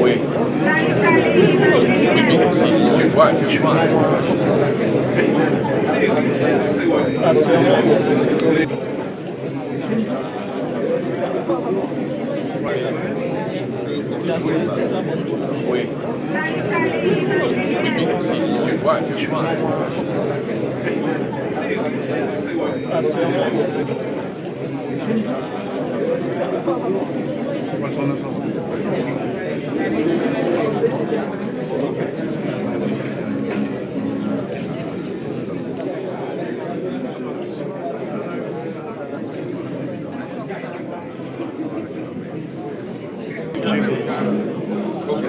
Oui. C'est quoi le chemin Oui. C'est quoi le chemin Thank you. Quais são essas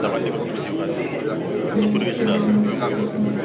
Давайте, ну, подвижно.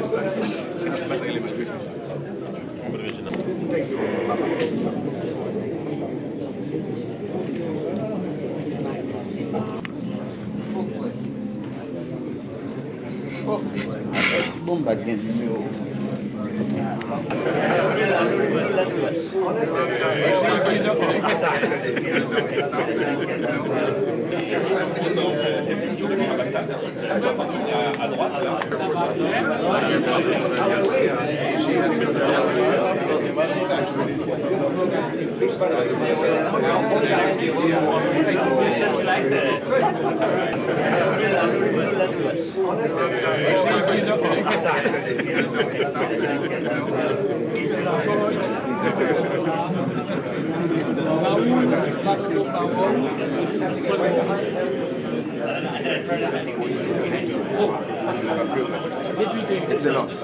Excellence.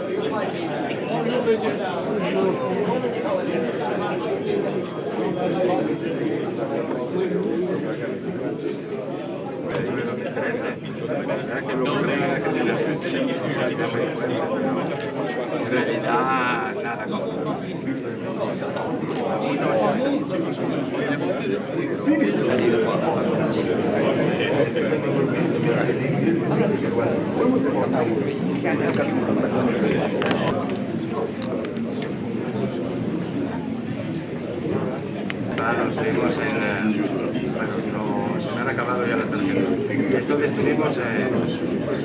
Claro,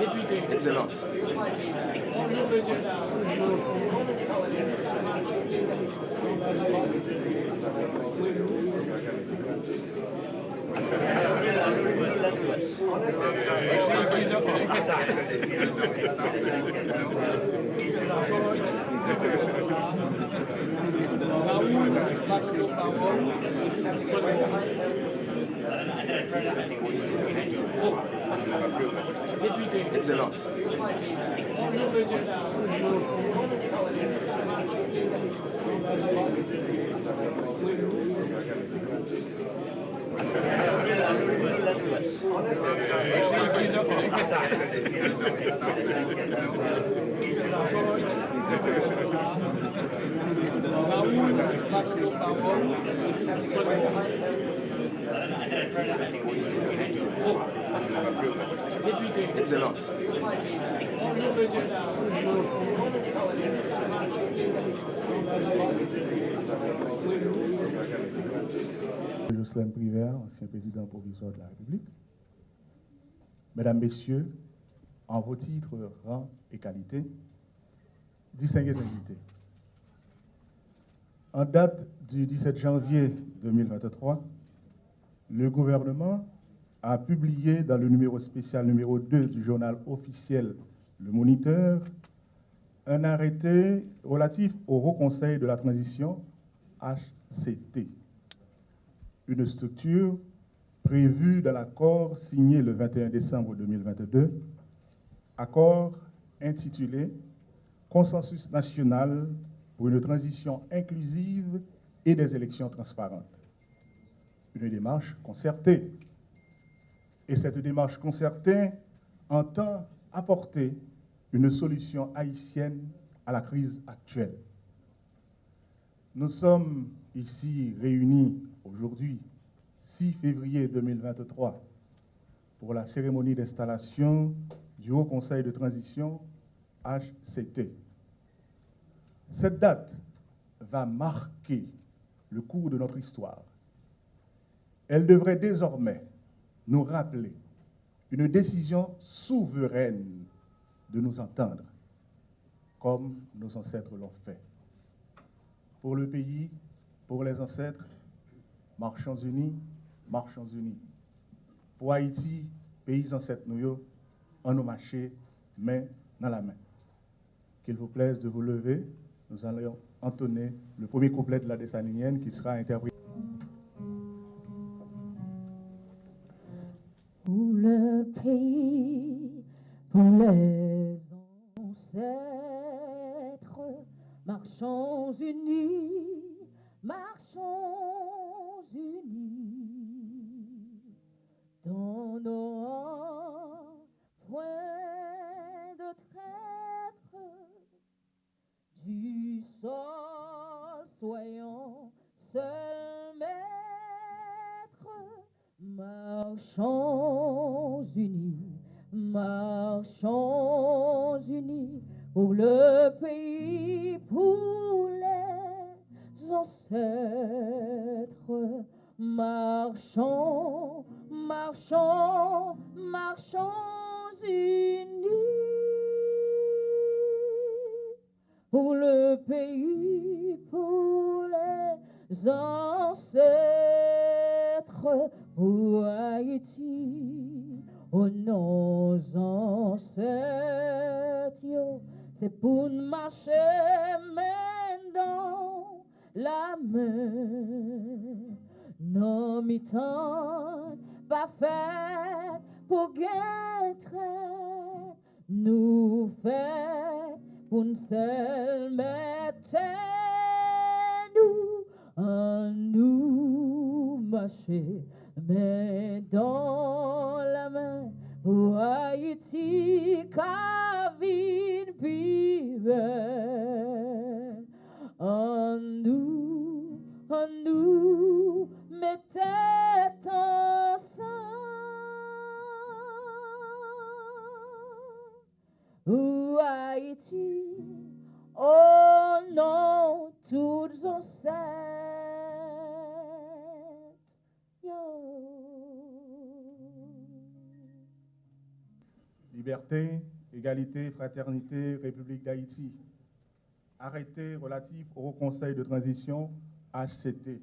Excellence. Excellence. Excellence. Jocelyn Privert, ancien président provisoire de la République. Mesdames, Messieurs, en vos titres, rang et qualité, distingués invités. En date du 17 janvier 2023, le gouvernement a publié dans le numéro spécial numéro 2 du journal officiel Le Moniteur un arrêté relatif au Haut Conseil de la Transition, HCT, une structure prévue dans l'accord signé le 21 décembre 2022, accord intitulé Consensus national pour une transition inclusive et des élections transparentes. Une démarche concertée. Et cette démarche concertée entend apporter une solution haïtienne à la crise actuelle. Nous sommes ici réunis aujourd'hui, 6 février 2023, pour la cérémonie d'installation du Haut Conseil de transition HCT. Cette date va marquer le cours de notre histoire. Elle devrait désormais nous rappeler une décision souveraine de nous entendre, comme nos ancêtres l'ont fait. Pour le pays, pour les ancêtres, marchons unis, marchons unis. Pour Haïti, pays ancêtres nous, en nous marcher main dans la main. Qu'il vous plaise de vous lever, nous allons entonner le premier couplet de la dessalinienne qui sera interprété. Pays, les ancêtres, marchons unis, marchons unis, dans nos rangs, point de traître, du sol soyons seuls marchons unis, marchons unis, pour le pays, pour les ancêtres, marchons, marchons, marchons unis pour le pays, pour les ancêtres, pour Haïti, oh nos ancêtres, c'est pour marcher dans la main, non mi-temps, pas fait pour guettre, nous fait pour nous seul mettre nous en nous marcher mais dans la main pour Haïti Kavin Piven en nous en nous mettez ensemble ou Haïti, oh non, toutes ancêtres, yo. Liberté, égalité, fraternité, République d'Haïti. Arrêté relatif au Conseil de transition HCT,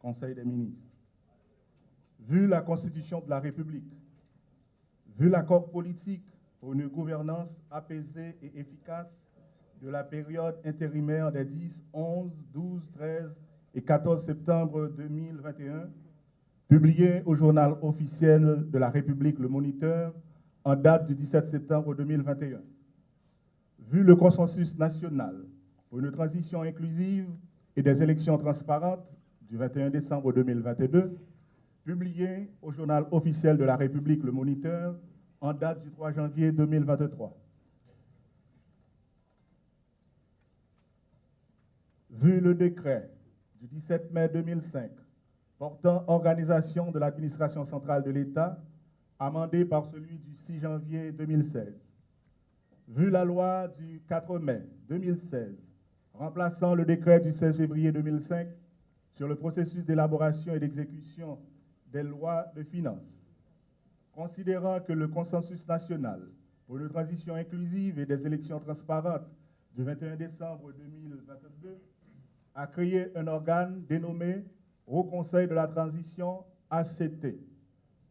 Conseil des ministres. Vu la Constitution de la République, vu l'accord politique pour une gouvernance apaisée et efficace de la période intérimaire des 10, 11, 12, 13 et 14 septembre 2021, publié au journal officiel de la République Le Moniteur en date du 17 septembre 2021. Vu le consensus national pour une transition inclusive et des élections transparentes du 21 décembre 2022, publié au journal officiel de la République Le Moniteur en date du 3 janvier 2023. Vu le décret du 17 mai 2005 portant organisation de l'administration centrale de l'État, amendé par celui du 6 janvier 2016. Vu la loi du 4 mai 2016 remplaçant le décret du 16 février 2005 sur le processus d'élaboration et d'exécution des lois de finances, considérant que le consensus national pour une transition inclusive et des élections transparentes du 21 décembre 2022 a créé un organe dénommé Haut Conseil de la transition ACT,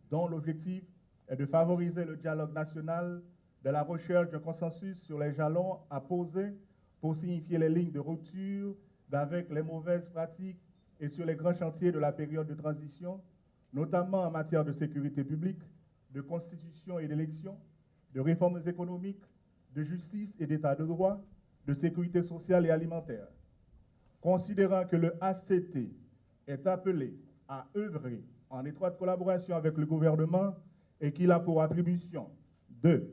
dont l'objectif est de favoriser le dialogue national de la recherche d'un consensus sur les jalons à poser pour signifier les lignes de rupture d'avec les mauvaises pratiques et sur les grands chantiers de la période de transition, notamment en matière de sécurité publique, de constitution et d'élection, de réformes économiques, de justice et d'état de droit, de sécurité sociale et alimentaire. Considérant que le ACT est appelé à œuvrer en étroite collaboration avec le gouvernement et qu'il a pour attribution 2.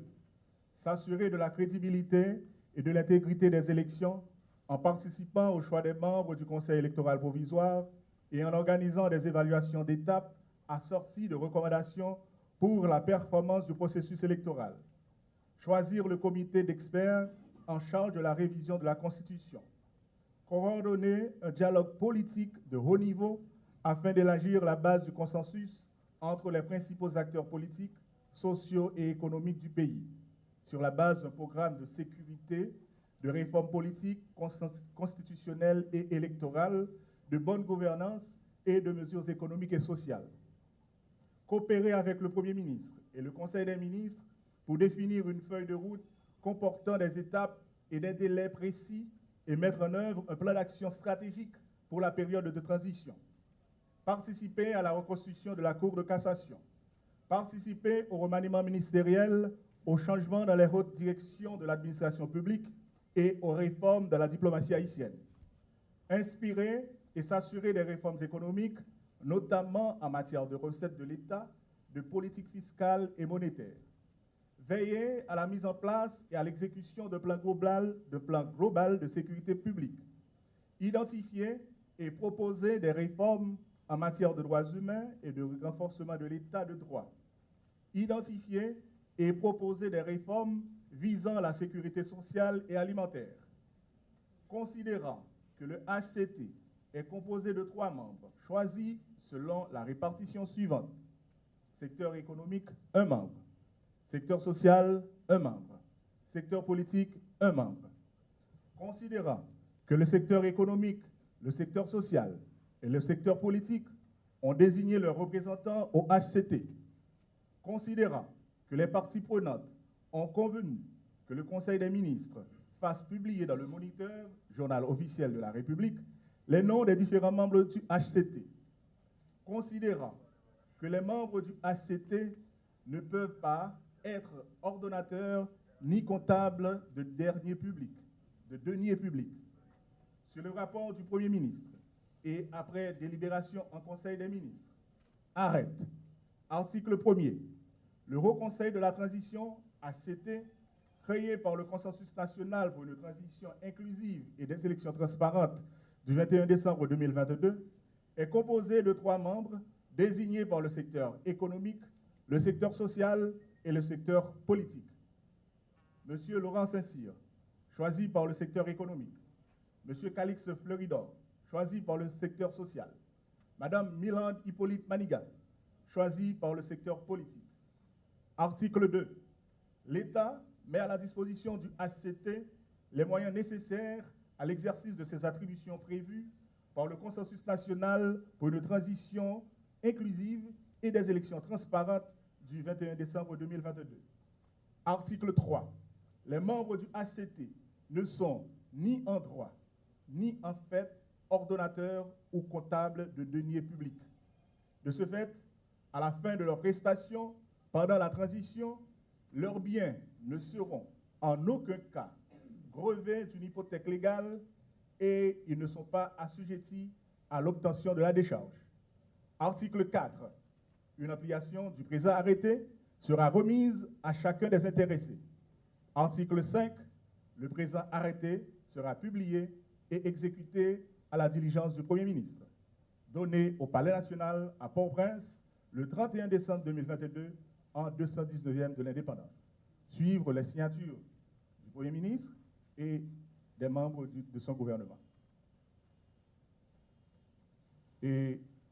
S'assurer de la crédibilité et de l'intégrité des élections en participant au choix des membres du Conseil électoral provisoire et en organisant des évaluations d'étape assorties de recommandations pour la performance du processus électoral. Choisir le comité d'experts en charge de la révision de la Constitution. Coordonner un dialogue politique de haut niveau afin d'élargir la base du consensus entre les principaux acteurs politiques, sociaux et économiques du pays, sur la base d'un programme de sécurité, de réforme politique, constitutionnelle et électorale, de bonne gouvernance et de mesures économiques et sociales. Coopérer avec le Premier ministre et le Conseil des ministres pour définir une feuille de route comportant des étapes et des délais précis et mettre en œuvre un plan d'action stratégique pour la période de transition. Participer à la reconstruction de la Cour de cassation. Participer au remaniement ministériel, au changement dans les hautes directions de l'administration publique et aux réformes de la diplomatie haïtienne. Inspirer et s'assurer des réformes économiques, notamment en matière de recettes de l'État, de politique fiscale et monétaire veiller à la mise en place et à l'exécution de plans global, de plans global de sécurité publique, identifier et proposer des réformes en matière de droits humains et de renforcement de l'état de droit, identifier et proposer des réformes visant la sécurité sociale et alimentaire, considérant que le HCT est composé de trois membres choisis selon la répartition suivante. Secteur économique, un membre. Secteur social, un membre. Secteur politique, un membre. Considérant que le secteur économique, le secteur social et le secteur politique ont désigné leurs représentants au HCT, considérant que les parties prenantes ont convenu que le Conseil des ministres fasse publier dans le Moniteur, journal officiel de la République, les noms des différents membres du HCT, considérant que les membres du HCT ne peuvent pas être ordonnateur ni comptable de dernier public, de denier public. Sur le rapport du Premier ministre et après délibération en Conseil des ministres, arrête. Article 1er. Le Haut Conseil de la transition, ACT, créé par le Consensus national pour une transition inclusive et des élections transparentes du 21 décembre 2022, est composé de trois membres désignés par le secteur économique, le secteur social et le secteur politique. Monsieur Laurent Saint-Cyr, choisi par le secteur économique. Monsieur Calix Fleuridor, choisi par le secteur social. Madame Milande Hippolyte Manigal, choisi par le secteur politique. Article 2. L'État met à la disposition du HCT les moyens nécessaires à l'exercice de ses attributions prévues par le consensus national pour une transition inclusive et des élections transparentes du 21 décembre 2022. Article 3. Les membres du HCT ne sont ni en droit, ni en fait ordonnateurs ou comptables de deniers publics. De ce fait, à la fin de leur prestation, pendant la transition, leurs biens ne seront en aucun cas grevés d'une hypothèque légale et ils ne sont pas assujettis à l'obtention de la décharge. Article 4 une application du présent arrêté sera remise à chacun des intéressés. Article 5. Le présent arrêté sera publié et exécuté à la diligence du Premier ministre. Donné au Palais national à Port-au-Prince le 31 décembre 2022 en 219e de l'indépendance. Suivre les signatures du Premier ministre et des membres de son gouvernement.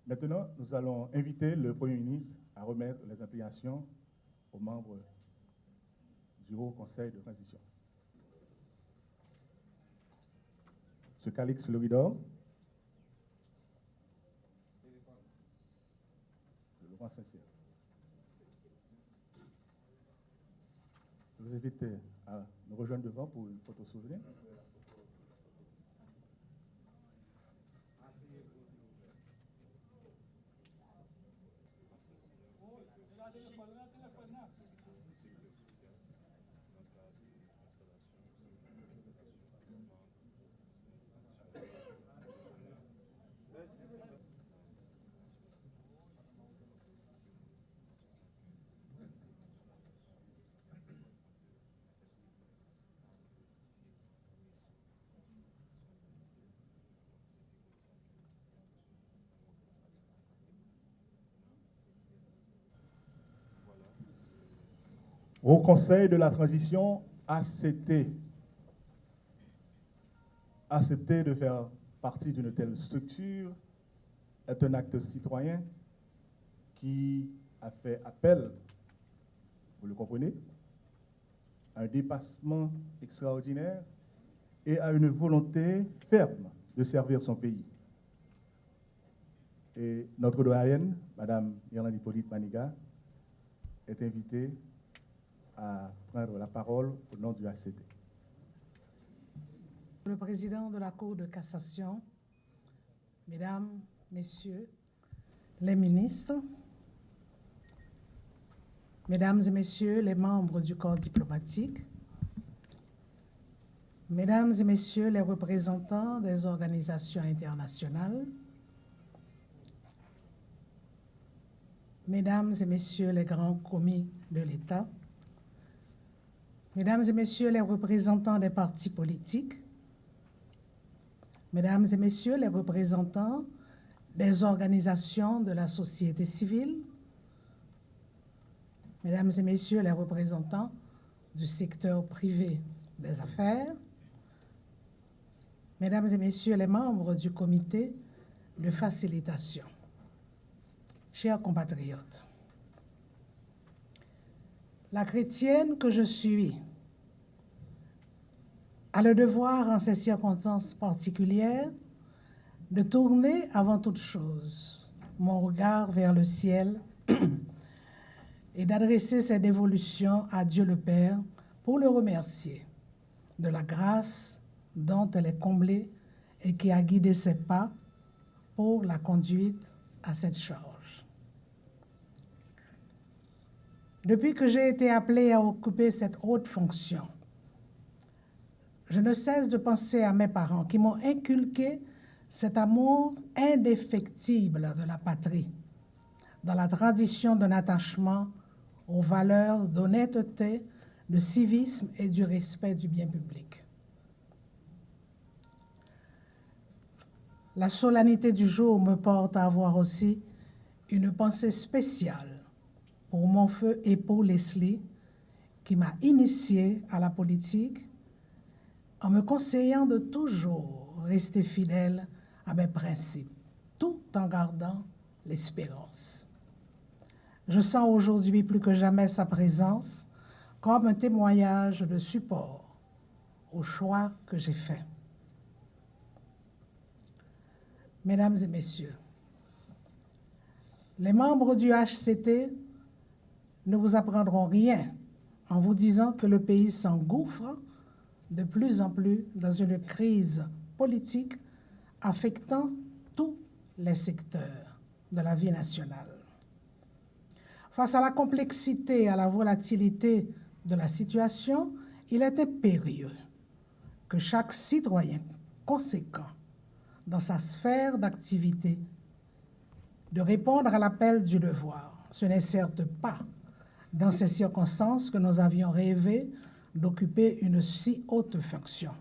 Maintenant, nous allons inviter le Premier ministre à remettre les implications aux membres du Haut Conseil de transition. Ce Calix Floridor. Laurent Sincère. Je vous invite à nous rejoindre devant pour une photo souvenir. Au Conseil de la transition, accepter, accepter de faire partie d'une telle structure est un acte citoyen qui a fait appel, vous le comprenez, à un dépassement extraordinaire et à une volonté ferme de servir son pays. Et notre doyenne, Madame Irlande Hippolyte Maniga, est invitée à prendre la parole au nom du ACT. Le président de la Cour de cassation, Mesdames, Messieurs les ministres, Mesdames et Messieurs les membres du corps diplomatique, Mesdames et Messieurs les représentants des organisations internationales, Mesdames et Messieurs les grands commis de l'État, Mesdames et Messieurs les représentants des partis politiques, Mesdames et Messieurs les représentants des organisations de la société civile, Mesdames et Messieurs les représentants du secteur privé des affaires, Mesdames et Messieurs les membres du comité de facilitation, chers compatriotes, la chrétienne que je suis a le devoir, en ces circonstances particulières, de tourner avant toute chose mon regard vers le ciel et d'adresser cette dévolution à Dieu le Père pour le remercier de la grâce dont elle est comblée et qui a guidé ses pas pour la conduite à cette charge. Depuis que j'ai été appelée à occuper cette haute fonction, je ne cesse de penser à mes parents qui m'ont inculqué cet amour indéfectible de la patrie, dans la tradition d'un attachement aux valeurs d'honnêteté, de civisme et du respect du bien public. La solennité du jour me porte à avoir aussi une pensée spéciale pour mon feu époux Leslie, qui m'a initié à la politique en me conseillant de toujours rester fidèle à mes principes, tout en gardant l'espérance. Je sens aujourd'hui plus que jamais sa présence comme un témoignage de support au choix que j'ai fait. Mesdames et Messieurs, les membres du HCT ne vous apprendront rien en vous disant que le pays s'engouffre de plus en plus dans une crise politique affectant tous les secteurs de la vie nationale. Face à la complexité et à la volatilité de la situation, il était périlleux que chaque citoyen conséquent dans sa sphère d'activité de répondre à l'appel du devoir. Ce n'est certes pas dans ces circonstances que nous avions rêvé d'occuper une si haute fonction.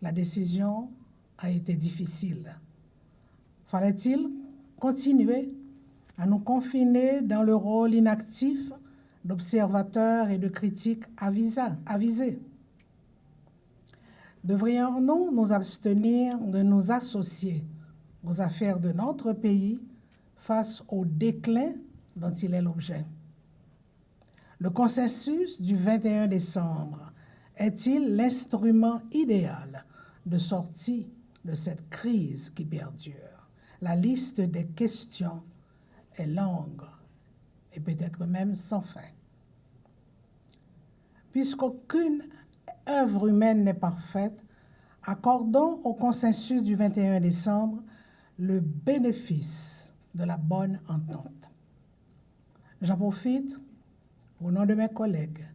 La décision a été difficile. Fallait-il continuer à nous confiner dans le rôle inactif d'observateurs et de critiques avisés Devrions-nous nous abstenir de nous associer aux affaires de notre pays face au déclin dont il est l'objet? Le consensus du 21 décembre est-il l'instrument idéal de sortie de cette crise qui perdure? La liste des questions est longue et peut-être même sans fin. Puisqu'aucune œuvre humaine n'est parfaite, accordons au consensus du 21 décembre le bénéfice de la bonne entente. J'en profite, au nom de mes collègues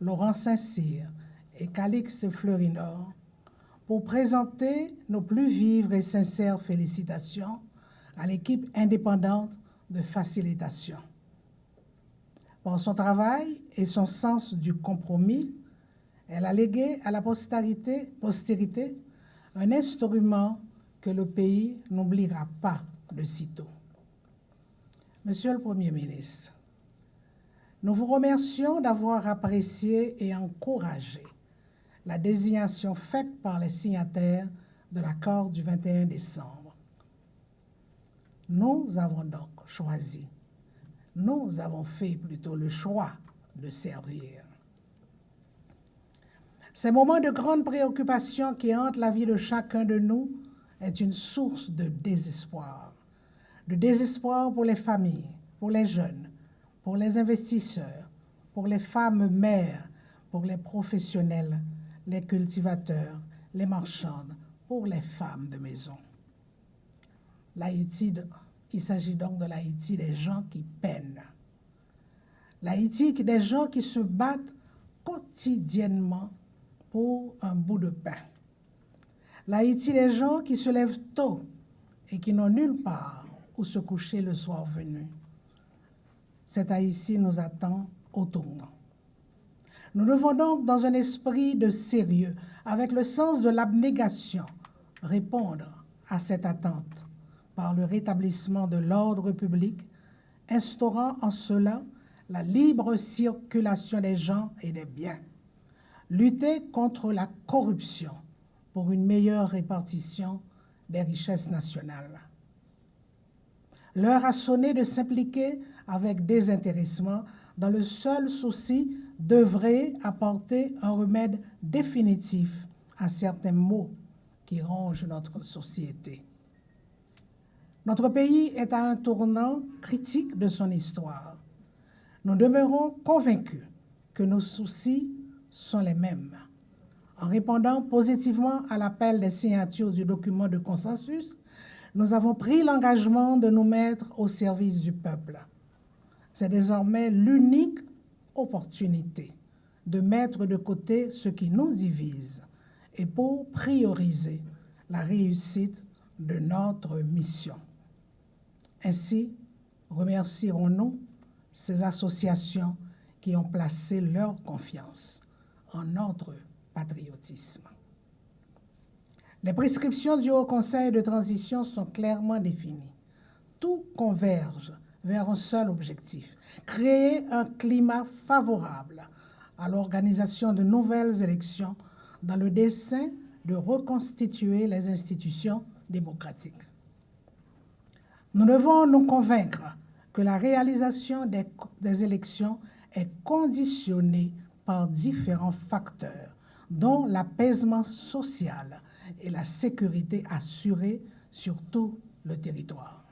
Laurent Saint-Cyr et Calixte Fleurinor, pour présenter nos plus vives et sincères félicitations à l'équipe indépendante de facilitation. Par son travail et son sens du compromis, elle a légué à la postérité, postérité un instrument que le pays n'oubliera pas de sitôt. Monsieur le Premier ministre, Nous vous remercions d'avoir apprécié et encouragé la désignation faite par les signataires de l'accord du 21 décembre. Nous avons donc choisi, nous avons fait plutôt le choix de servir. Ces moments de grande préoccupation qui hantent la vie de chacun de nous est une source de désespoir. De désespoir pour les familles, pour les jeunes, pour les investisseurs, pour les femmes mères, pour les professionnels, les cultivateurs, les marchandes, pour les femmes de maison. L'Haïti, il s'agit donc de l'Haïti des gens qui peinent. L'Haïti des gens qui se battent quotidiennement pour un bout de pain. L'Haïti des gens qui se lèvent tôt et qui n'ont nulle part où se coucher le soir venu. Cet Haïti nous attend au tournant. Nous devons donc, dans un esprit de sérieux, avec le sens de l'abnégation, répondre à cette attente par le rétablissement de l'ordre public, instaurant en cela la libre circulation des gens et des biens, lutter contre la corruption pour une meilleure répartition des richesses nationales. L'heure a sonné de s'impliquer avec désintéressement dans le seul souci d'œuvrer à porter un remède définitif à certains maux qui rongent notre société. Notre pays est à un tournant critique de son histoire. Nous demeurons convaincus que nos soucis sont les mêmes. En répondant positivement à l'appel des signatures du document de consensus, nous avons pris l'engagement de nous mettre au service du peuple. C'est désormais l'unique opportunité de mettre de côté ce qui nous divise et pour prioriser la réussite de notre mission. Ainsi, remercierons-nous ces associations qui ont placé leur confiance en notre patriotisme. Les prescriptions du Haut Conseil de transition sont clairement définies. Tout converge vers un seul objectif, créer un climat favorable à l'organisation de nouvelles élections dans le dessein de reconstituer les institutions démocratiques. Nous devons nous convaincre que la réalisation des, des élections est conditionnée par différents facteurs, dont l'apaisement social et la sécurité assurée sur tout le territoire.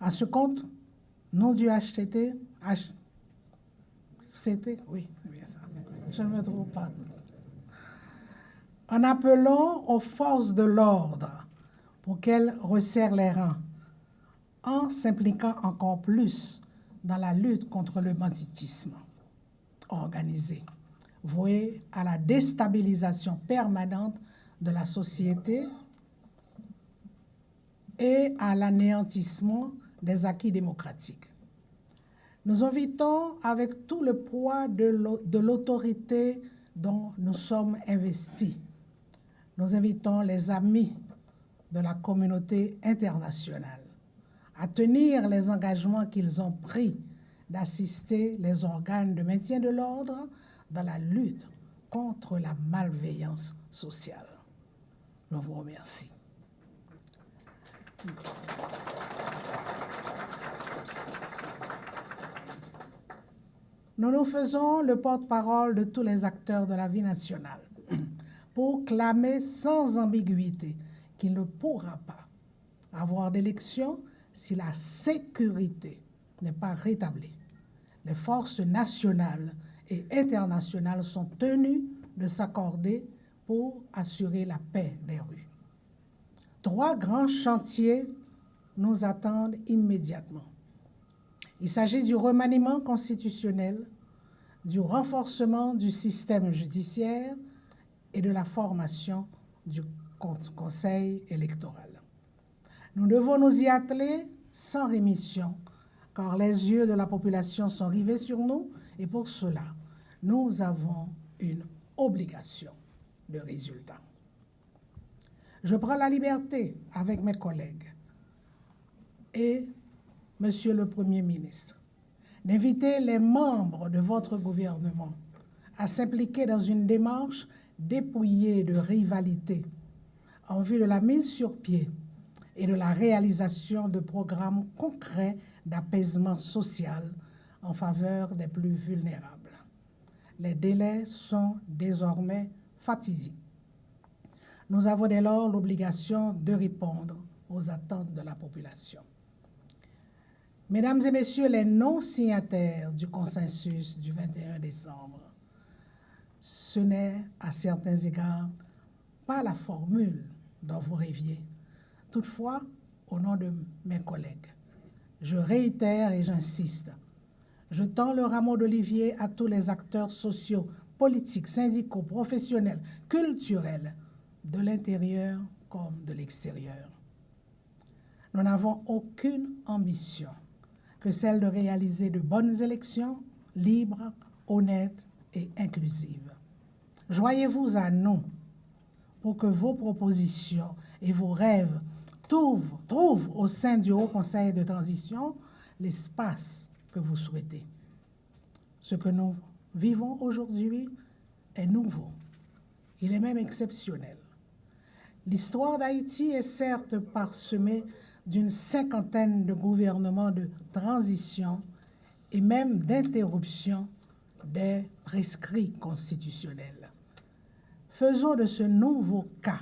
À ce compte, nom du HCT, HCT, oui, je ne me trouve pas. En appelant aux forces de l'ordre pour qu'elles resserrent les rangs, en s'impliquant encore plus dans la lutte contre le banditisme organisé, voué à la déstabilisation permanente de la société et à l'anéantissement des acquis démocratiques. Nous invitons avec tout le poids de l'autorité dont nous sommes investis. Nous invitons les amis de la communauté internationale à tenir les engagements qu'ils ont pris d'assister les organes de maintien de l'ordre dans la lutte contre la malveillance sociale. Je vous remercie. Nous nous faisons le porte-parole de tous les acteurs de la vie nationale pour clamer sans ambiguïté qu'il ne pourra pas avoir d'élection si la sécurité n'est pas rétablie. Les forces nationales et internationales sont tenues de s'accorder pour assurer la paix des rues. Trois grands chantiers nous attendent immédiatement. Il s'agit du remaniement constitutionnel, du renforcement du système judiciaire et de la formation du Conseil électoral. Nous devons nous y atteler sans rémission, car les yeux de la population sont rivés sur nous et pour cela, nous avons une obligation de résultat. Je prends la liberté avec mes collègues et Monsieur le Premier ministre d'inviter les membres de votre gouvernement à s'impliquer dans une démarche dépouillée de rivalité en vue de la mise sur pied et de la réalisation de programmes concrets d'apaisement social en faveur des plus vulnérables. Les délais sont désormais fatidiques. Nous avons dès lors l'obligation de répondre aux attentes de la population. Mesdames et Messieurs les non-signataires du consensus du 21 décembre, ce n'est à certains égards pas la formule dont vous rêviez. Toutefois, au nom de mes collègues, je réitère et j'insiste, je tends le rameau d'olivier à tous les acteurs sociaux, politiques, syndicaux, professionnels, culturels, de l'intérieur comme de l'extérieur. Nous n'avons aucune ambition que celle de réaliser de bonnes élections libres, honnêtes et inclusives. Joignez-vous à nous pour que vos propositions et vos rêves trouvent, trouvent au sein du Haut Conseil de transition l'espace que vous souhaitez. Ce que nous vivons aujourd'hui est nouveau. Il est même exceptionnel. L'histoire d'Haïti est certes parsemée d'une cinquantaine de gouvernements de transition et même d'interruption des prescrits constitutionnels. Faisons de ce nouveau cas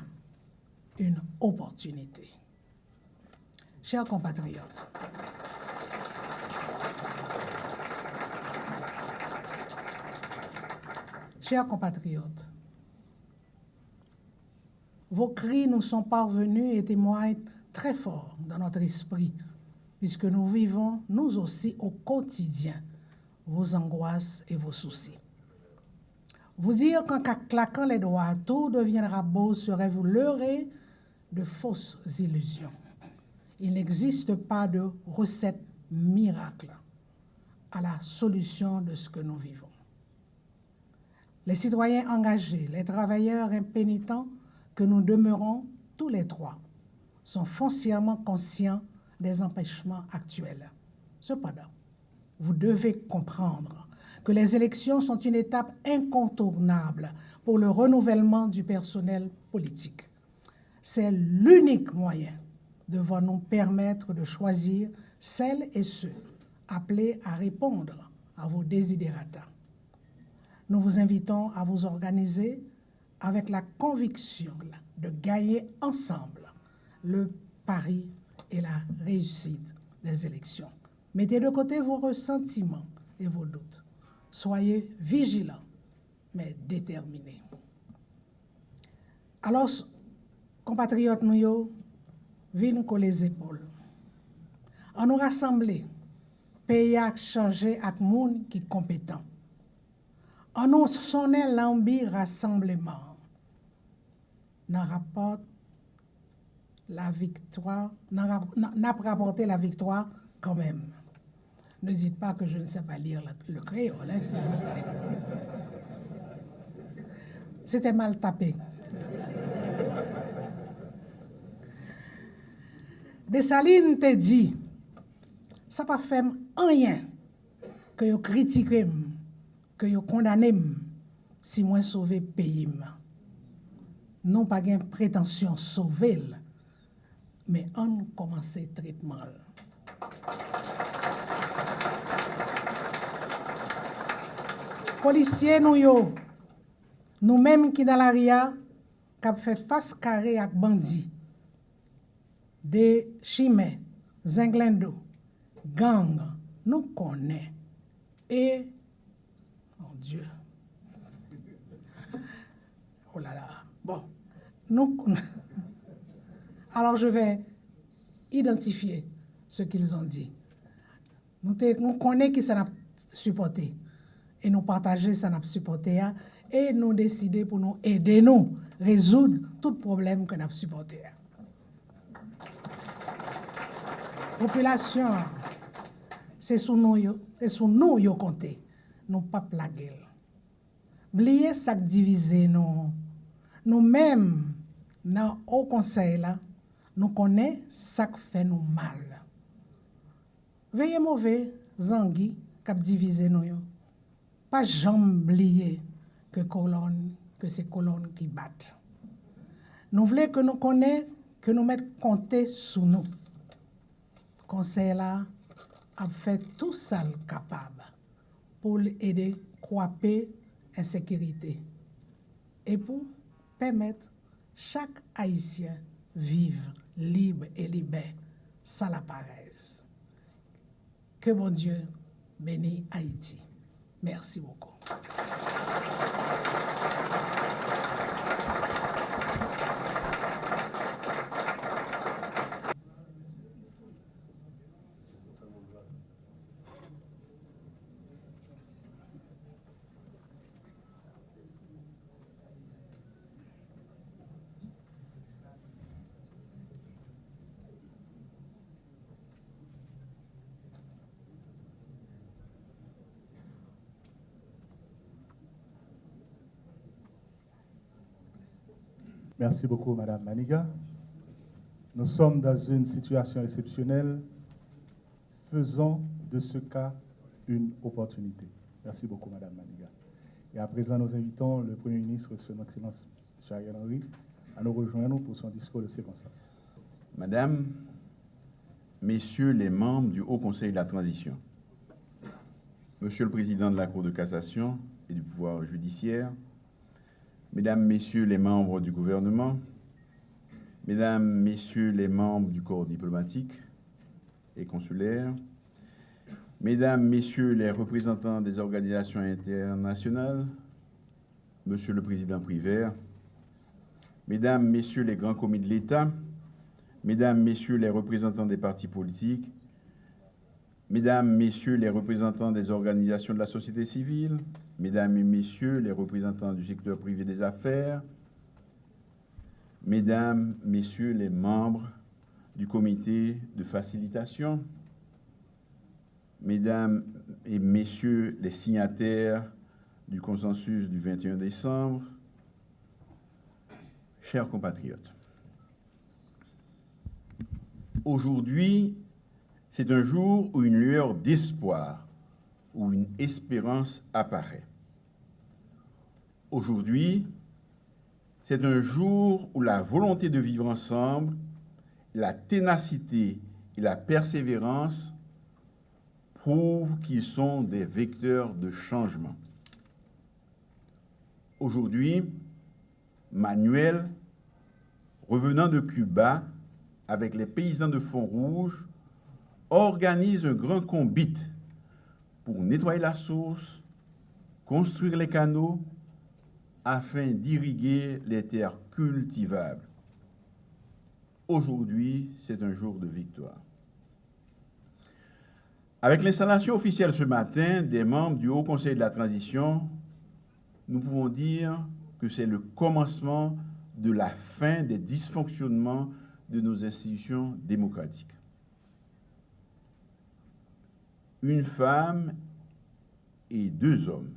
une opportunité. Chers compatriotes, chers compatriotes, vos cris nous sont parvenus et témoignent très fort dans notre esprit, puisque nous vivons, nous aussi, au quotidien, vos angoisses et vos soucis. Vous dire qu'en claquant les doigts, tout deviendra beau serait vous leurrer de fausses illusions. Il n'existe pas de recette miracle à la solution de ce que nous vivons. Les citoyens engagés, les travailleurs impénitents que nous demeurons tous les trois sont foncièrement conscients des empêchements actuels. Cependant, vous devez comprendre que les élections sont une étape incontournable pour le renouvellement du personnel politique. C'est l'unique moyen devant nous permettre de choisir celles et ceux appelés à répondre à vos désidératas. Nous vous invitons à vous organiser avec la conviction de gagner ensemble le pari et la réussite des élections. Mettez de côté vos ressentiments et vos doutes. Soyez vigilants, mais déterminés. Alors, compatriotes nous, venez nous les épaules. On nous rassembler, pays à changer avec monde qui est compétent. On nous sonner l'ambi rassemblement. Dans rapport la victoire, n'a rapporté la victoire quand même. Ne dites pas que je ne sais pas lire le, créole, hein, C'était mal tapé. Dessalines te dit, ça pas fait rien que vous critiquez, que vous condamnez si moi sauver pays. Non pas de prétention sauver, mais on commence traitement. Policiers nous nous-mêmes qui dans la ria, qui fait face carré avec bandits, des chimères, zinglendo, gang, nous connaissons. Et, mon Dieu, oh là là, bon, nous alors je vais identifier ce qu'ils ont dit. Nous, nous connaissons qui ça supporté et nous partager ça n'a supporté et nous décider pour nous aider nous résoudre tout problème que nous supporté. Population, c'est sur nous, c'est sur nous yo compter, nous pas plaguer. Blier ça diviser nous. Nous-mêmes dans au conseil là, nous connaissons ce qui fait nous mal. Veuillez mauvais, zangui, cap divisé nous. Pas jamais oublier que colonne, que colonne qui battent. Nous voulons que nous connaissions, que nous mettons compter sous nous. Conseil là a fait tout ça le capable pour aider à croiser insécurité et pour permettre chaque Haïtien vivre libre et libère. Ça la paraisse. Que bon Dieu bénisse Haïti. Merci beaucoup. Merci beaucoup, Madame Maniga. Nous sommes dans une situation exceptionnelle. Faisons de ce cas une opportunité. Merci beaucoup, Madame Maniga. Et à présent, nous invitons le Premier ministre, Son Excellence. Ariel Henry, à nous rejoindre pour son discours de circonstance. Madame, Messieurs les membres du Haut Conseil de la Transition, Monsieur le Président de la Cour de cassation et du pouvoir judiciaire, Mesdames, Messieurs les membres du gouvernement, Mesdames, Messieurs les membres du corps diplomatique et consulaire, Mesdames, Messieurs les représentants des organisations internationales, Monsieur le Président Privert, Mesdames, Messieurs les grands commis de l'État, Mesdames, Messieurs les représentants des partis politiques, Mesdames, Messieurs les représentants des organisations de la société civile, Mesdames et Messieurs les représentants du secteur privé des affaires, Mesdames, Messieurs les membres du comité de facilitation, Mesdames et Messieurs les signataires du consensus du 21 décembre, chers compatriotes, aujourd'hui, c'est un jour où une lueur d'espoir, où une espérance apparaît. Aujourd'hui, c'est un jour où la volonté de vivre ensemble, la ténacité et la persévérance prouvent qu'ils sont des vecteurs de changement. Aujourd'hui, Manuel, revenant de Cuba avec les paysans de Font-Rouge, organise un grand combit pour nettoyer la source, construire les canaux, afin d'irriguer les terres cultivables. Aujourd'hui, c'est un jour de victoire. Avec l'installation officielle ce matin des membres du Haut Conseil de la Transition, nous pouvons dire que c'est le commencement de la fin des dysfonctionnements de nos institutions démocratiques. Une femme et deux hommes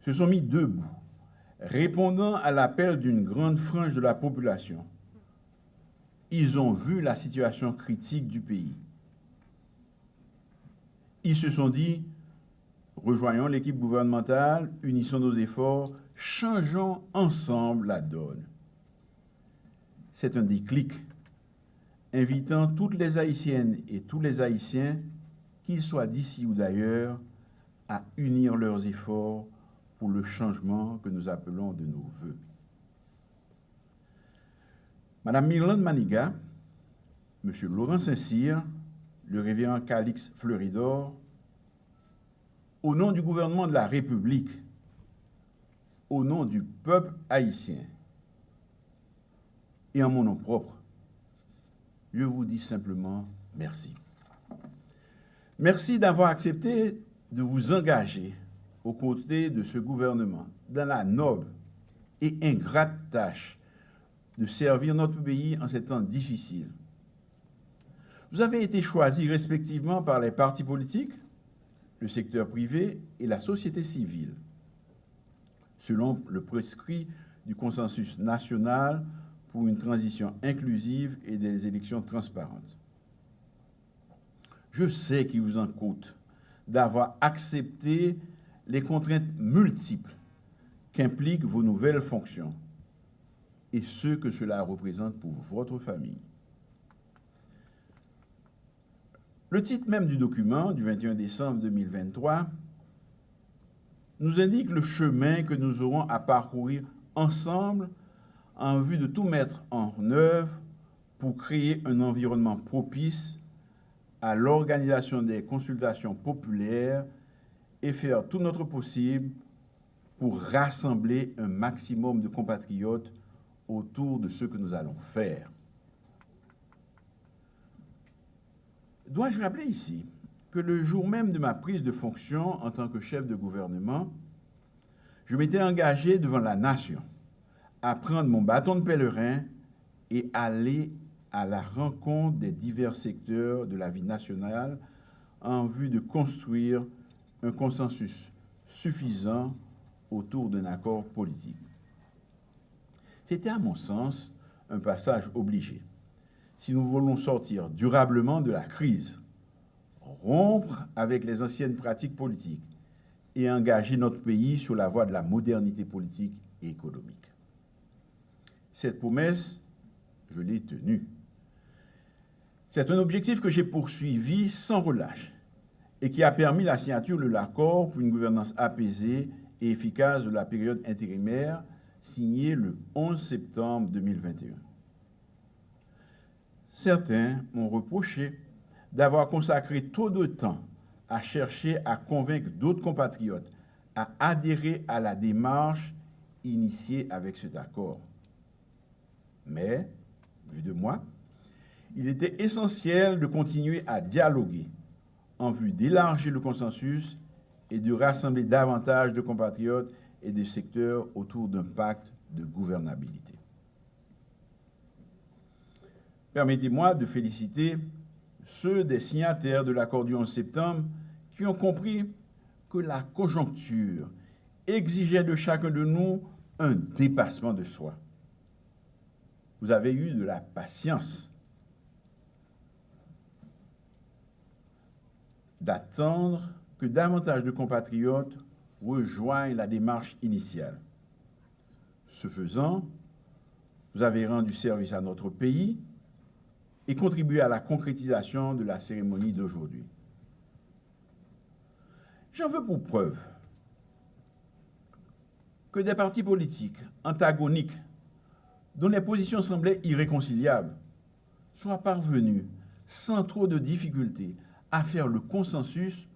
se sont mis debout, répondant à l'appel d'une grande frange de la population. Ils ont vu la situation critique du pays. Ils se sont dit, rejoignons l'équipe gouvernementale, unissons nos efforts, changeons ensemble la donne. C'est un déclic invitant toutes les Haïtiennes et tous les Haïtiens, qu'ils soient d'ici ou d'ailleurs, à unir leurs efforts pour le changement que nous appelons de nos voeux. Madame Mirlande Maniga, Monsieur Laurent Saint-Cyr, le révérend Calix Fleuridor, au nom du gouvernement de la République, au nom du peuple haïtien et en mon nom propre, je vous dis simplement merci. Merci d'avoir accepté de vous engager aux côtés de ce gouvernement dans la noble et ingrate tâche de servir notre pays en ces temps difficiles. Vous avez été choisis respectivement par les partis politiques, le secteur privé et la société civile, selon le prescrit du consensus national pour une transition inclusive et des élections transparentes. Je sais qu'il vous en coûte d'avoir accepté les contraintes multiples qu'impliquent vos nouvelles fonctions et ce que cela représente pour votre famille. Le titre même du document du 21 décembre 2023 nous indique le chemin que nous aurons à parcourir ensemble en vue de tout mettre en œuvre pour créer un environnement propice à l'organisation des consultations populaires et faire tout notre possible pour rassembler un maximum de compatriotes autour de ce que nous allons faire. Dois-je rappeler ici que le jour même de ma prise de fonction en tant que chef de gouvernement, je m'étais engagé devant la nation à prendre mon bâton de pèlerin et aller à la rencontre des divers secteurs de la vie nationale en vue de construire un consensus suffisant autour d'un accord politique. C'était à mon sens un passage obligé. Si nous voulons sortir durablement de la crise, rompre avec les anciennes pratiques politiques et engager notre pays sur la voie de la modernité politique et économique. Cette promesse, je l'ai tenue. C'est un objectif que j'ai poursuivi sans relâche et qui a permis la signature de l'accord pour une gouvernance apaisée et efficace de la période intérimaire signé le 11 septembre 2021. Certains m'ont reproché d'avoir consacré trop de temps à chercher à convaincre d'autres compatriotes à adhérer à la démarche initiée avec cet accord. Mais, vu de moi, il était essentiel de continuer à dialoguer en vue d'élargir le consensus et de rassembler davantage de compatriotes et des secteurs autour d'un pacte de gouvernabilité. Permettez-moi de féliciter ceux des signataires de l'accord du 11 septembre qui ont compris que la conjoncture exigeait de chacun de nous un dépassement de soi. Vous avez eu de la patience d'attendre que davantage de compatriotes rejoignent la démarche initiale. Ce faisant, vous avez rendu service à notre pays et contribué à la concrétisation de la cérémonie d'aujourd'hui. J'en veux pour preuve que des partis politiques antagoniques, dont les positions semblaient irréconciliables, soient parvenus, sans trop de difficultés, à faire le consensus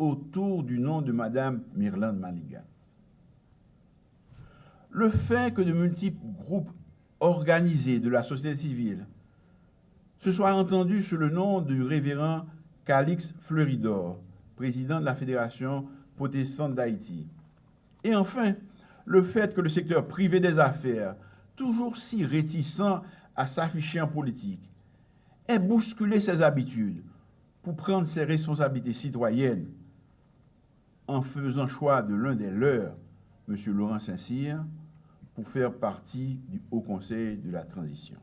autour du nom de Mme Myrlande Maliga. Le fait que de multiples groupes organisés de la société civile se soient entendus sous le nom du révérend Calix Fleuridor, président de la Fédération protestante d'Haïti. Et enfin, le fait que le secteur privé des affaires, toujours si réticent à s'afficher en politique, ait bousculé ses habitudes pour prendre ses responsabilités citoyennes en faisant choix de l'un des leurs, M. Laurent Saint-Cyr, pour faire partie du Haut Conseil de la Transition.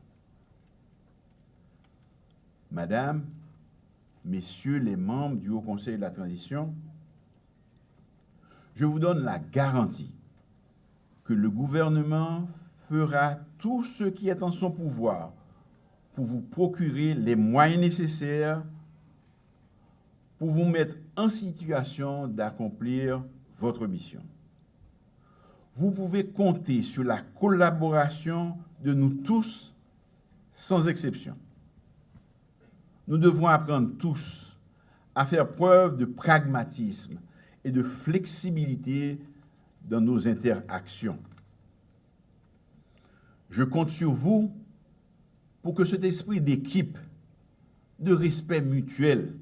Madame, Messieurs les membres du Haut Conseil de la Transition, je vous donne la garantie que le gouvernement fera tout ce qui est en son pouvoir pour vous procurer les moyens nécessaires pour vous mettre en situation d'accomplir votre mission. Vous pouvez compter sur la collaboration de nous tous, sans exception. Nous devons apprendre tous à faire preuve de pragmatisme et de flexibilité dans nos interactions. Je compte sur vous pour que cet esprit d'équipe, de respect mutuel,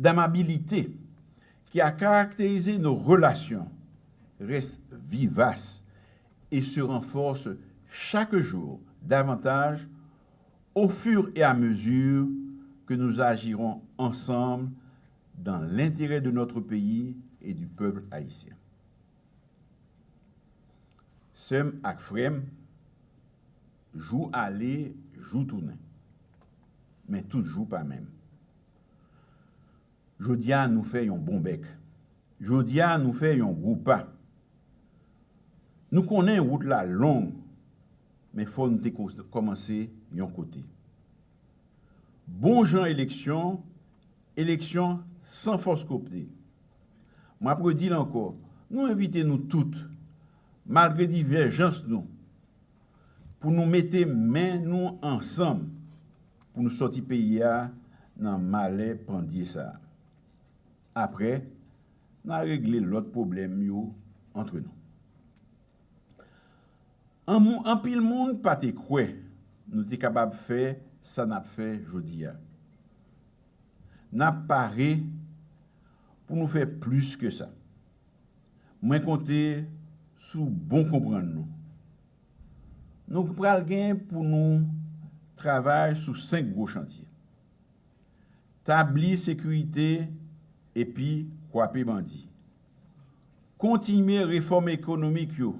d'amabilité qui a caractérisé nos relations reste vivace et se renforce chaque jour davantage au fur et à mesure que nous agirons ensemble dans l'intérêt de notre pays et du peuple haïtien. Sem ak frem, joue aller, joue tourner. Mais tout joue pas même. Jodia nous fait un bon bec. Jodia nous fait un gros. Nous connaissons route la longue, mais il faut nous commencer un côté. Bon gens élection, élection sans force coptée. Moi, pour dire encore, nous invitons nous toutes, malgré divergences nous, pour nous mettre main nous ensemble, pour nous sortir pays dans malais pendier ça. Après, nous avons réglé l'autre problème entre nous. En, en pile monde pas te croire, nous sommes capables de faire ça n'a fait aujourd'hui. N'a paré pour nous faire plus que ça. Moi compter sous bon comprendre nous. Nous prenons pour nous travailler sur cinq gros chantiers. Tablir sécurité epi kwape bandi. Kontinye reform ekonomik yo,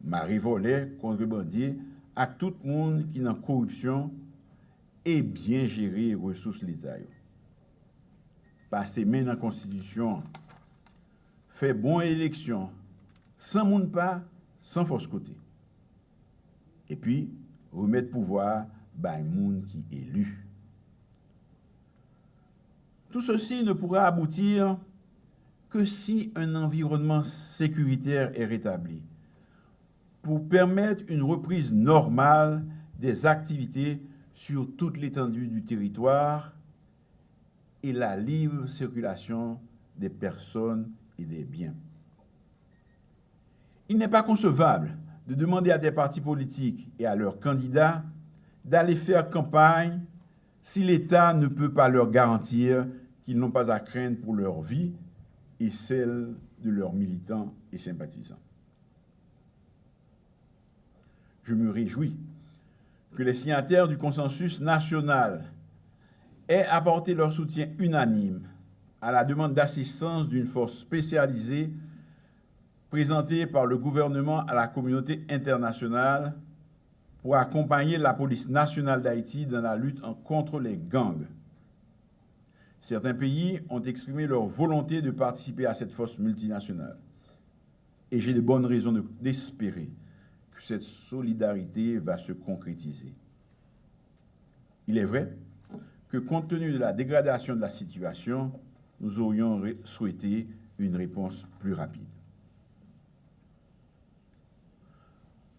mari vole kontre bandi ak tout moun ki nan korupsyon e bien jere resous l'Etat yo. Pase men nan konstitisyon, fe bon eleksyon, san moun pa, san fos kote. E pi, remet pouvoar bay moun ki elu. Tout ceci ne pourra aboutir que si un environnement sécuritaire est rétabli pour permettre une reprise normale des activités sur toute l'étendue du territoire et la libre circulation des personnes et des biens. Il n'est pas concevable de demander à des partis politiques et à leurs candidats d'aller faire campagne si l'État ne peut pas leur garantir qu'ils n'ont pas à craindre pour leur vie et celle de leurs militants et sympathisants. Je me réjouis que les signataires du consensus national aient apporté leur soutien unanime à la demande d'assistance d'une force spécialisée présentée par le gouvernement à la communauté internationale pour accompagner la police nationale d'Haïti dans la lutte contre les gangs. Certains pays ont exprimé leur volonté de participer à cette force multinationale. Et j'ai de bonnes raisons d'espérer cette solidarité va se concrétiser. Il est vrai que compte tenu de la dégradation de la situation, nous aurions souhaité une réponse plus rapide.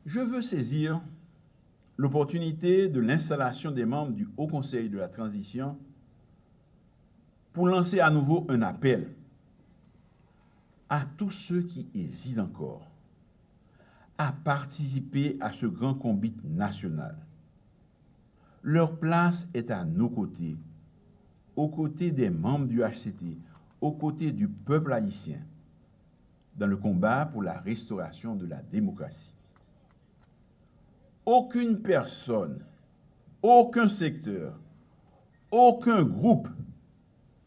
Je veux saisir l'opportunité de l'installation des membres du Haut Conseil de la Transition pour lancer à nouveau un appel à tous ceux qui hésitent encore à participer à ce grand combat national. Leur place est à nos côtés, aux côtés des membres du HCT, aux côtés du peuple haïtien, dans le combat pour la restauration de la démocratie. Aucune personne, aucun secteur, aucun groupe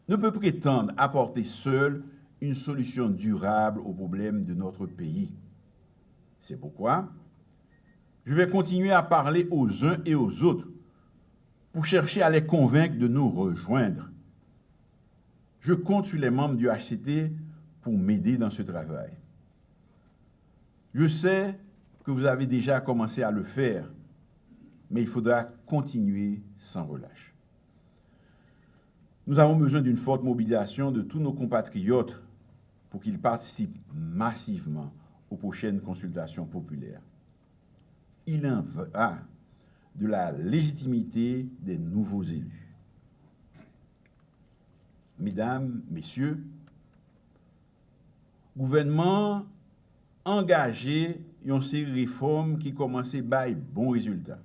ne peut prétendre apporter seul une solution durable aux problèmes de notre pays. C'est pourquoi je vais continuer à parler aux uns et aux autres pour chercher à les convaincre de nous rejoindre. Je compte sur les membres du HCT pour m'aider dans ce travail. Je sais que vous avez déjà commencé à le faire, mais il faudra continuer sans relâche. Nous avons besoin d'une forte mobilisation de tous nos compatriotes pour qu'ils participent massivement aux prochaines consultations populaires. Il en va de la légitimité des nouveaux élus. Mesdames, Messieurs, gouvernement engagé dans ces réformes qui commençaient à bons résultats.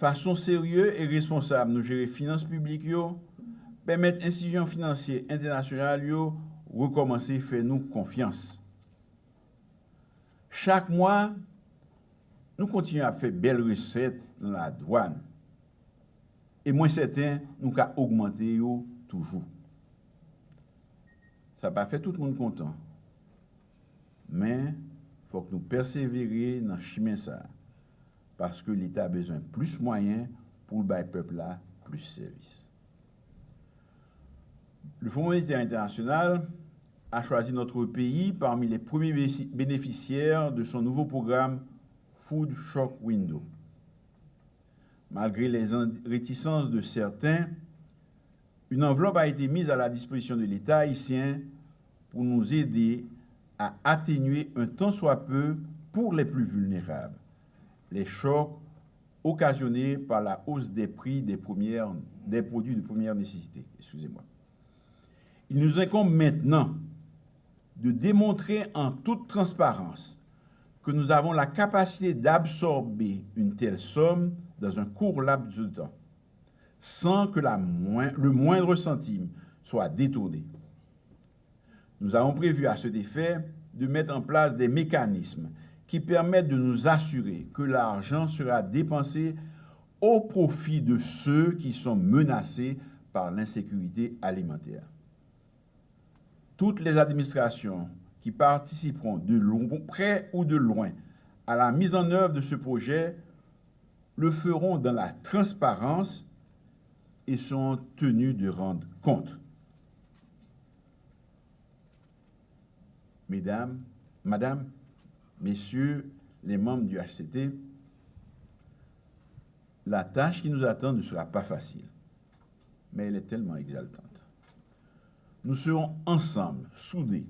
Fason serye e responsable nou jere finans publik yo, pemet insijon finansye internasyonal yo rekomansi fè nou konfians. Chak mwa, nou kontinu ap fè bel reset nan la douan. E mwen seten nou ka augmente yo toujou. Sa pa fè tout moun kontan. Men, fòk nou persevere nan chimen sa. Parce que l'État a besoin de plus moyens pour le peuple là plus de services. Le Fonds monétaire international a choisi notre pays parmi les premiers bénéficiaires de son nouveau programme Food Shock Window. Malgré les réticences de certains, une enveloppe a été mise à la disposition de l'État haïtien pour nous aider à atténuer un tant soit peu pour les plus vulnérables les chocs occasionnés par la hausse des prix des, produits de première nécessité. Excusez-moi. Il nous incombe maintenant de démontrer en toute transparence que nous avons la capacité d'absorber une telle somme dans un court laps de temps, sans que le moindre centime soit détourné. Nous avons prévu à cet effet de mettre en place des mécanismes qui permettent de nous assurer que l'argent sera dépensé au profit de ceux qui sont menacés par l'insécurité alimentaire. Toutes les administrations qui participeront de près ou de loin à la mise en œuvre de ce projet le feront dans la transparence et sont tenus de rendre compte. Mesdames, Madame, Messieurs les membres du HCT, la tâche qui nous attend ne sera pas facile, mais elle est tellement exaltante. Nous serons ensemble, soudés,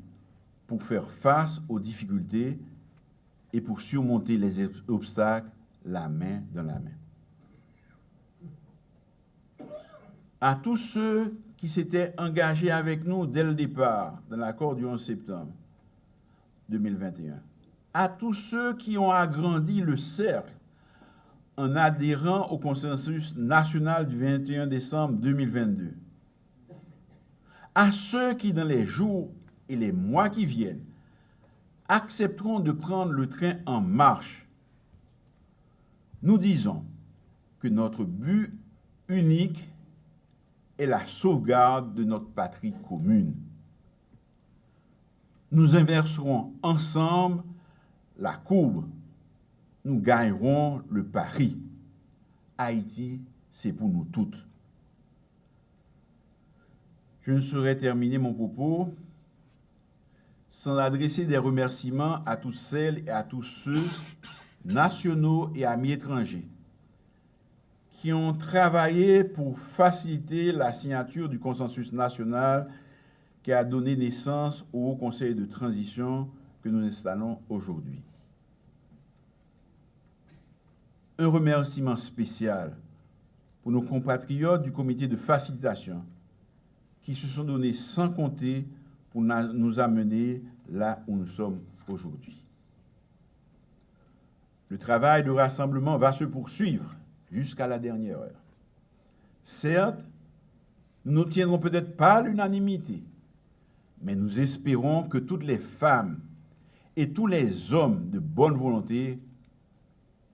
pour faire face aux difficultés et pour surmonter les obstacles la main dans la main. À tous ceux qui s'étaient engagés avec nous dès le départ dans l'accord du 11 septembre 2021, à tous ceux qui ont agrandi le cercle en adhérant au consensus national du 21 décembre 2022, à ceux qui, dans les jours et les mois qui viennent, accepteront de prendre le train en marche nous disons que notre but unique est la sauvegarde de notre patrie commune. Nous inverserons ensemble la courbe. Nous gagnerons le pari. Haïti, c'est pour nous toutes. Je ne saurais terminer mon propos sans adresser des remerciements à toutes celles et à tous ceux nationaux et amis étrangers qui ont travaillé pour faciliter la signature du consensus national qui a donné naissance au Conseil de transition que nous installons aujourd'hui. Un remerciement spécial pour nos compatriotes du comité de facilitation qui se sont donnés sans compter pour nous amener là où nous sommes aujourd'hui. Le travail de rassemblement va se poursuivre jusqu'à la dernière heure. Certes, nous n'obtiendrons peut-être pas l'unanimité, mais nous espérons que toutes les femmes et tous les hommes de bonne volonté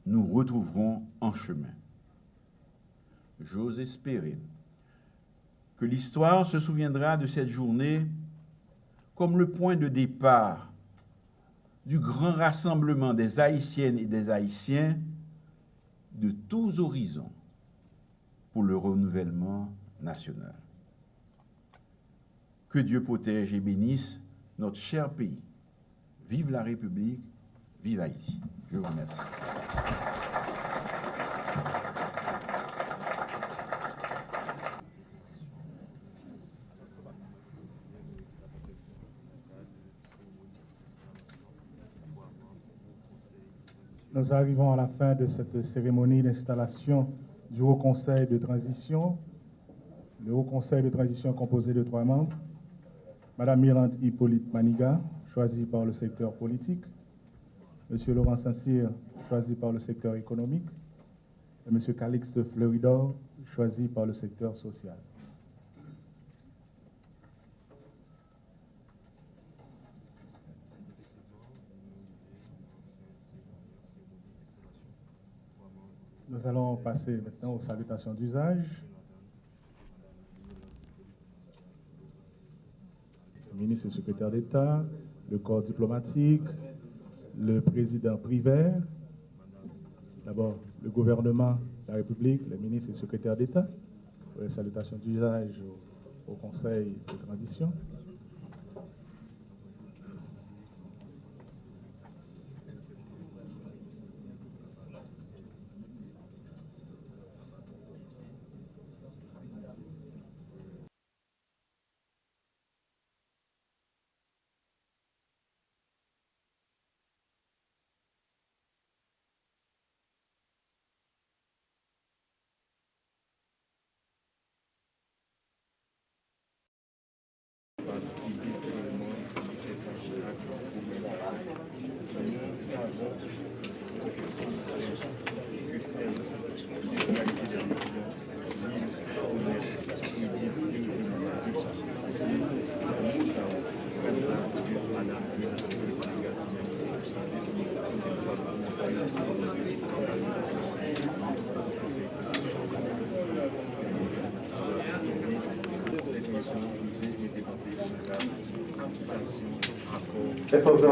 nous retrouveront en chemin. J'ose espérer que l'histoire se souviendra de cette journée comme le point de départ du grand rassemblement des Haïtiennes et des Haïtiens de tous horizons pour le renouvellement national. Que Dieu protège et bénisse notre cher pays. Vive la République, vive Haïti. Je vous remercie. Nous arrivons à la fin de cette cérémonie d'installation du Haut Conseil de transition. Le Haut Conseil de transition est composé de trois membres. Madame Mirande Hippolyte Maniga, choisie par le secteur politique. Monsieur Laurent Saint-Cyr, choisi par le secteur économique. Et Monsieur Calixte Fleuridor, choisi par le secteur social. Nous allons passer maintenant aux salutations d'usage. Le ministre et secrétaire d'État, le corps diplomatique, le président Privert, d'abord le gouvernement de la République, les ministres et secrétaires d'État, pour les salutations d'usage au Conseil de transition.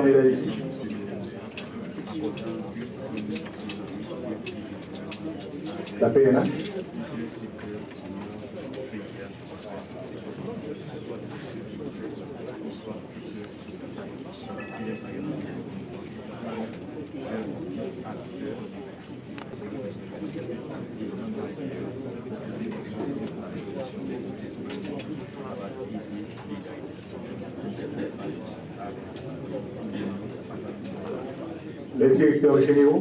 D'Haïti. La PNH. പ്രത്യേകിച്ച വിഷയവും